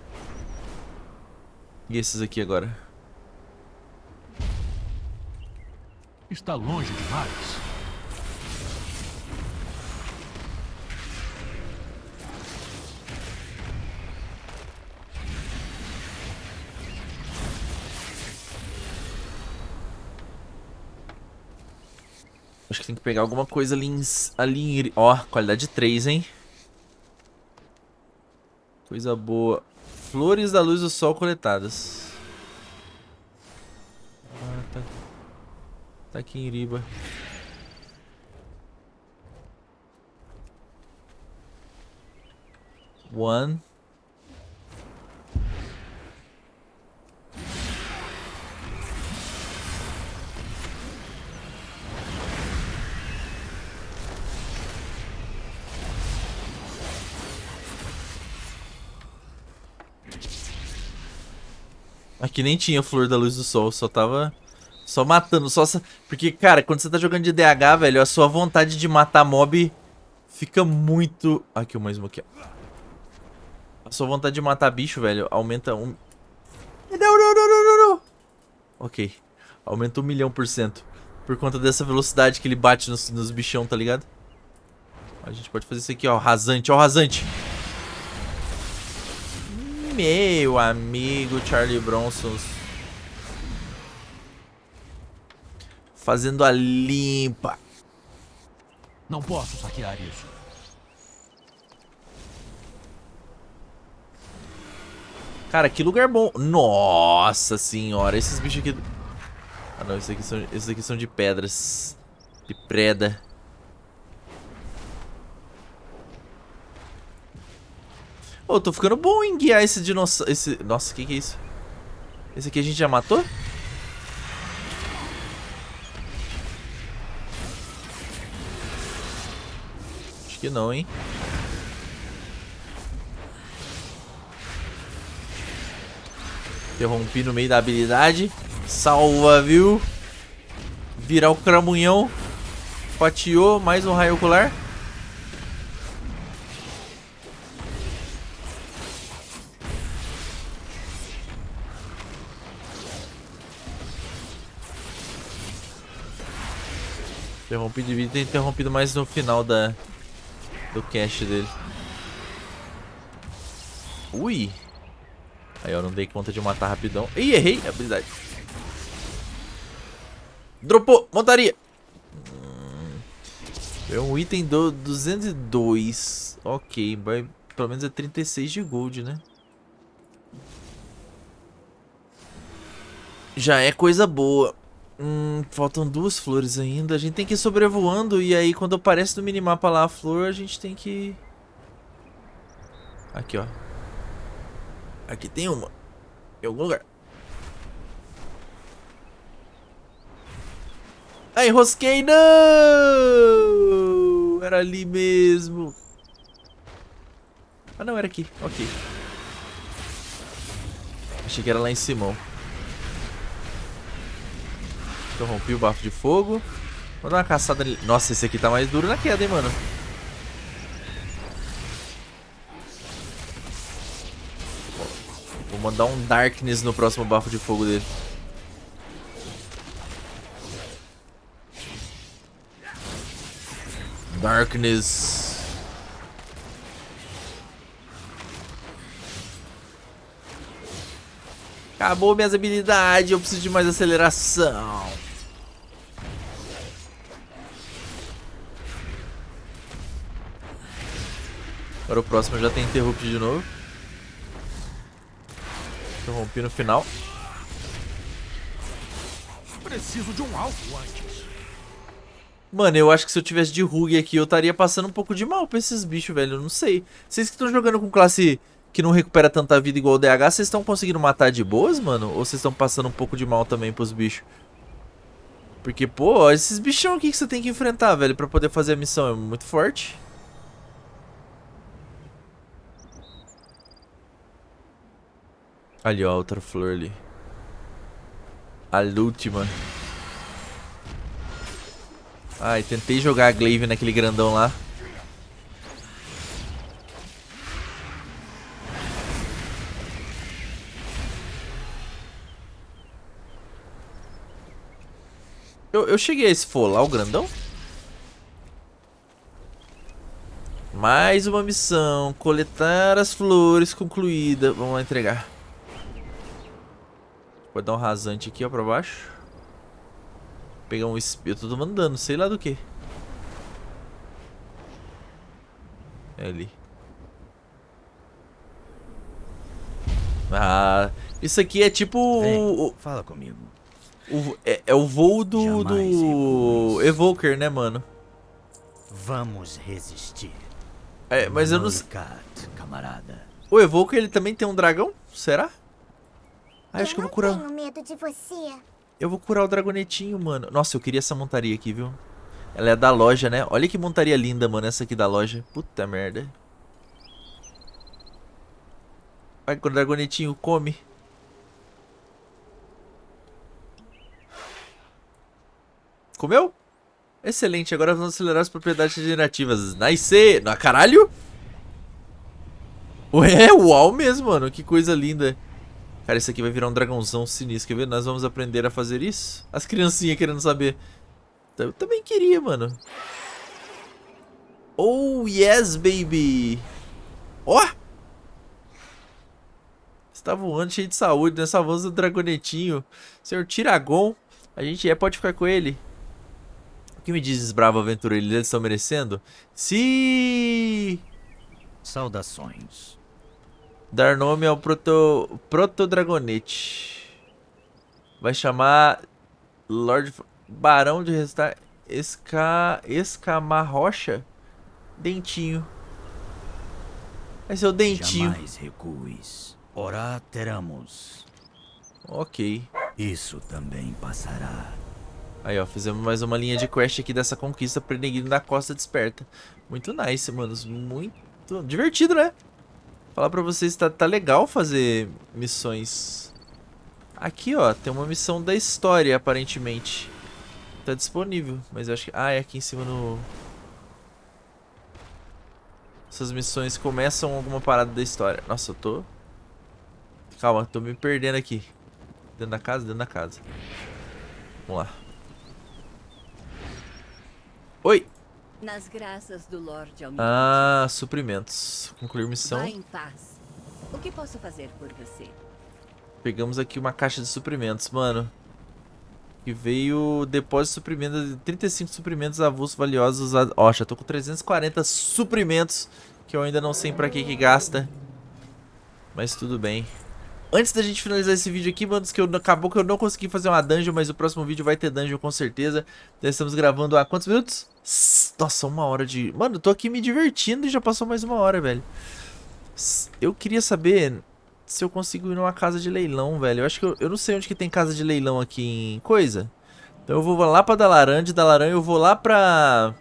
E esses aqui agora? Está longe demais. Acho que tem que pegar alguma coisa ali em... Ali em... Ó, qualidade 3, hein? Coisa boa. Flores da luz do sol coletadas. Ah, tá... Tá aqui em Iriba. One. Aqui nem tinha flor da luz do sol, só tava só matando, só porque cara, quando você tá jogando de DH, velho, a sua vontade de matar mob fica muito, aqui o um aqui. A sua vontade de matar bicho, velho, aumenta um Não, não, não, não, não, não. OK. Aumenta um milhão por cento por conta dessa velocidade que ele bate nos, nos bichão, tá ligado? A gente pode fazer isso aqui, ó, rasante, ó, rasante. Meu amigo Charlie Bronson. Fazendo a limpa. Não posso saquear isso. Cara, que lugar bom. Nossa senhora, esses bichos aqui... Ah não, esses aqui são, esses aqui são de pedras. De preda. Ô, oh, tô ficando bom em guiar esse dinossauro. Esse... Nossa, o que, que é isso? Esse aqui a gente já matou? Acho que não, hein? Interrompi no meio da habilidade. Salva, viu? Virar o cramunhão. Fatiou, mais um raio ocular. Interrompido de vida, interrompido mais no final da do cache dele. Ui! Aí eu não dei conta de matar rapidão. Ih, errei a habilidade. Dropou! Montaria! é um item do 202. Ok, vai, pelo menos é 36 de gold, né? Já é coisa boa. Hum, faltam duas flores ainda. A gente tem que ir sobrevoando e aí quando aparece no minimapa lá a flor, a gente tem que... Aqui, ó. Aqui tem uma. Em algum lugar. Ai, enrosquei, não! Era ali mesmo. Ah, não, era aqui. Ok. Achei que era lá em cima. Interrompi o bafo de fogo. Vou dar uma caçada ali. Nossa, esse aqui tá mais duro na queda, hein, mano. Vou mandar um Darkness no próximo bafo de fogo dele. Darkness. Acabou minhas habilidades, eu preciso de mais aceleração. Agora o próximo já tem interrupt de novo. Interrompi no final. Preciso de um alvo antes. Mano, eu acho que se eu tivesse de Rug aqui, eu estaria passando um pouco de mal pra esses bichos, velho. Eu não sei. Vocês que estão jogando com classe que não recupera tanta vida igual o DH, vocês estão conseguindo matar de boas, mano? Ou vocês estão passando um pouco de mal também pros bichos? Porque, pô, esses bichão aqui que você tem que enfrentar, velho, pra poder fazer a missão é muito forte. Ali, ó, outra flor ali. A última. Ai, tentei jogar a Glaive naquele grandão lá. Eu, eu cheguei a esfolar o grandão? Mais uma missão. Coletar as flores concluída. Vamos lá entregar. Pode dar um rasante aqui, ó, pra baixo. Pegar um espírito. Eu tô mandando, sei lá do que. É ali. Ah, isso aqui é tipo Vem, o, fala comigo. o- é, é o voo do, Jamais do. Evoker, né, mano? Vamos resistir. É, mas eu não sei. Camarada. O Evoker, ele também tem um dragão? Será? Ah, acho que eu vou curar. tenho medo de você. Eu vou curar o dragonetinho, mano. Nossa, eu queria essa montaria aqui, viu? Ela é da loja, né? Olha que montaria linda, mano, essa aqui da loja. Puta merda. Vai que o dragonetinho come. Comeu? Excelente, agora vamos acelerar as propriedades regenerativas. Nice! Na caralho! Ué, uau mesmo, mano. Que coisa linda. Cara, isso aqui vai virar um dragãozão sinistro. Quer ver? Nós vamos aprender a fazer isso? As criancinhas querendo saber. Eu também queria, mano. Oh, yes, baby. Ó! Está voando cheio de saúde, né? Salvamos o dragonetinho. Senhor Tiragon. A gente é, pode ficar com ele. O que me dizes, bravo aventureiro? Eles estão merecendo? Sim! Saudações. Dar nome ao proto, proto dragonete. Vai chamar Lord Barão de Restar Esca Escamarrocha Dentinho. Vai ser o Dentinho. Jamais recues. Ora teramos. Ok. Isso também passará. Aí, ó, fizemos mais uma linha de quest aqui dessa conquista Prenegrido da Costa Desperta. Muito nice, manos. Muito divertido, né? Falar pra vocês, tá, tá legal fazer missões. Aqui, ó, tem uma missão da história, aparentemente. Tá disponível, mas eu acho que... Ah, é aqui em cima no... Essas missões começam alguma parada da história. Nossa, eu tô... Calma, tô me perdendo aqui. Dentro da casa? Dentro da casa. Vamos lá. Oi! Nas graças do Lorde Almirante. Ah, suprimentos. Concluir missão. Vá em paz. O que posso fazer por você? Pegamos aqui uma caixa de suprimentos, mano. Que veio depósito de suprimentos, 35 suprimentos avulsos valiosos. a- Ó, já tô com 340 suprimentos, que eu ainda não sei pra que que gasta. Mas tudo bem. Antes da gente finalizar esse vídeo aqui, mano, que eu, acabou que eu não consegui fazer uma dungeon, mas o próximo vídeo vai ter dungeon com certeza. Já estamos gravando há quantos minutos? Nossa, uma hora de... Mano, eu tô aqui me divertindo e já passou mais uma hora, velho. Eu queria saber se eu consigo ir numa casa de leilão, velho. Eu acho que eu, eu não sei onde que tem casa de leilão aqui em coisa. Então eu vou lá pra Dalaran, de Dalaran eu vou lá pra...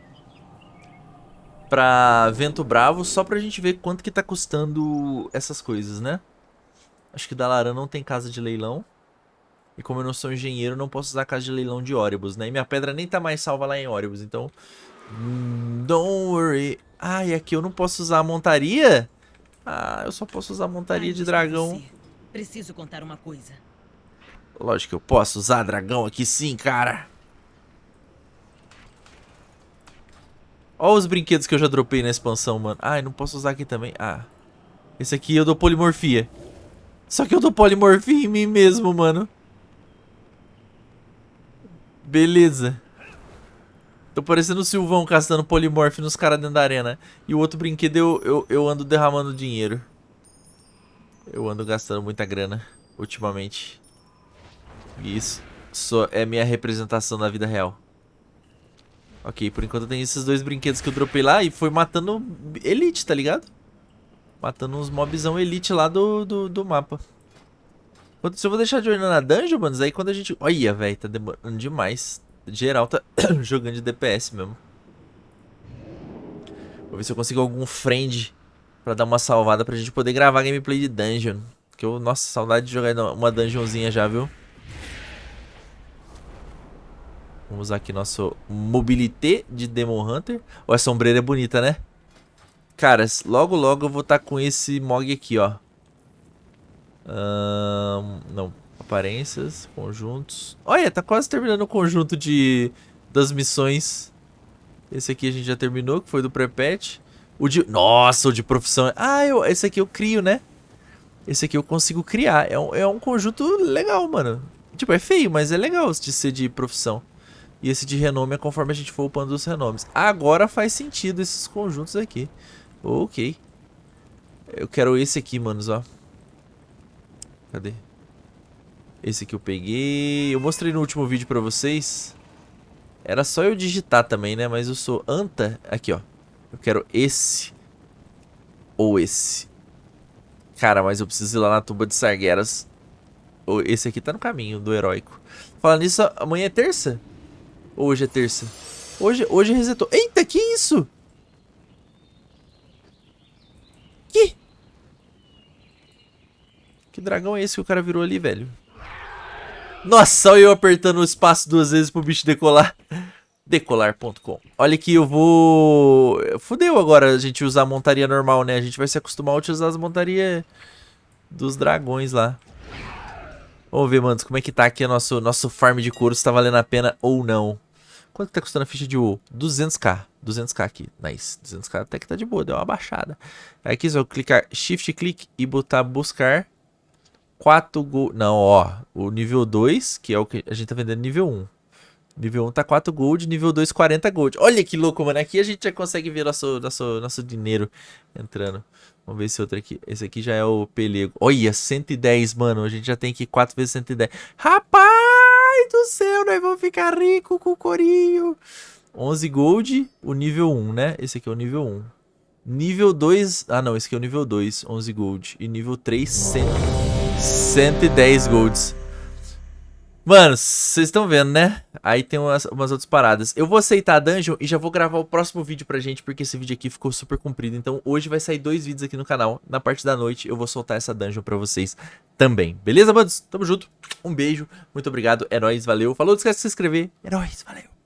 Pra Vento Bravo, só pra gente ver quanto que tá custando essas coisas, né? Acho que Dalaran não tem casa de leilão. E como eu não sou engenheiro, não posso usar a casa de leilão de Oribus, né? E minha pedra nem tá mais salva lá em Oribus, então... hum, Don't worry. Ah, e aqui eu não posso usar a montaria? Ah, eu só posso usar a montaria de dragão. Preciso contar uma coisa. Lógico que eu posso usar dragão aqui sim, cara. Olha os brinquedos que eu já dropei na expansão, mano. Ai, não posso usar aqui também. Ah. Esse aqui eu dou polimorfia. Só que eu dou polimorfia em mim mesmo, mano. Beleza. Tô parecendo o Silvão castando polimorf nos caras dentro da arena. E o outro brinquedo eu, eu, eu ando derramando dinheiro. Eu ando gastando muita grana. ultimamente. Isso só é minha representação na vida real. Ok, por enquanto tem esses dois brinquedos que eu dropei lá e foi matando elite, tá ligado? Matando uns mobzão elite lá do, do, do mapa. Se eu vou deixar de olhar na dungeon, mano, aí quando a gente... Olha, velho, tá demorando demais. Geral tá jogando de DPS mesmo. Vou ver se eu consigo algum friend pra dar uma salvada pra gente poder gravar gameplay de dungeon. Que eu, nossa, saudade de jogar uma dungeonzinha já, viu? Vamos usar aqui nosso mobilité de Demon Hunter. Ó, a sombreira é bonita, né? Cara, logo logo eu vou estar tá com esse Mog aqui, ó. Um, não, aparências, conjuntos. Olha, tá quase terminando o conjunto de das missões. Esse aqui a gente já terminou, que foi do pré-patch. O de... Nossa, o de profissão. Ah, eu... esse aqui eu crio, né? Esse aqui eu consigo criar. É um, é um conjunto legal, mano. Tipo, é feio, mas é legal de ser de profissão. E esse de renome é conforme a gente for upando os renomes. Agora faz sentido esses conjuntos aqui. Ok. Eu quero esse aqui, manos, ó. Cadê? Esse aqui eu peguei. Eu mostrei no último vídeo pra vocês. Era só eu digitar também, né? Mas eu sou anta. Aqui, ó. Eu quero esse. Ou esse. Cara, mas eu preciso ir lá na tuba de Sargueras. Esse aqui tá no caminho do heróico. Falando nisso, amanhã é terça? hoje é terça? Hoje, hoje resetou. Eita, que isso? Que dragão é esse que o cara virou ali, velho? Nossa, olha eu apertando o espaço duas vezes pro bicho decolar. Decolar.com Olha que eu vou... Fudeu agora a gente usar a montaria normal, né? A gente vai se acostumar a utilizar as montarias dos dragões lá. Vamos ver, manos, como é que tá aqui o nosso, nosso farm de couro, se tá valendo a pena ou não. Quanto tá custando a ficha de WoW? 200k. 200k aqui. Nice. 200k até que tá de boa, deu uma baixada. Aqui só clicar Shift Click e botar buscar 4 gold. Não, ó. O nível 2, que é o que a gente tá vendendo nível 1. Nível 1 tá 4 gold, nível 2 40 gold. Olha que louco, mano. Aqui a gente já consegue ver nosso, nosso, nosso dinheiro entrando. Vamos ver esse outro aqui. Esse aqui já é o pelego. Olha, 110, mano. A gente já tem aqui 4 vezes 110. Rapaz! do céu, nós vamos ficar rico com o corinho. 11 gold, o nível 1, né? Esse aqui é o nível 1. Nível 2... Ah, não. Esse aqui é o nível 2, 11 gold. E nível 3, 100, 110 golds. Mano, vocês estão vendo, né? Aí tem umas, umas, outras paradas. Eu vou aceitar a dungeon e já vou gravar o próximo vídeo pra gente, porque esse vídeo aqui ficou super comprido. Então hoje vai sair dois vídeos aqui no canal. Na parte da noite eu vou soltar essa dungeon pra vocês também. Beleza, manos? Tamo junto. Um beijo, muito obrigado, é nóis, valeu. Falou, não esquece de se inscrever. É nóis, valeu.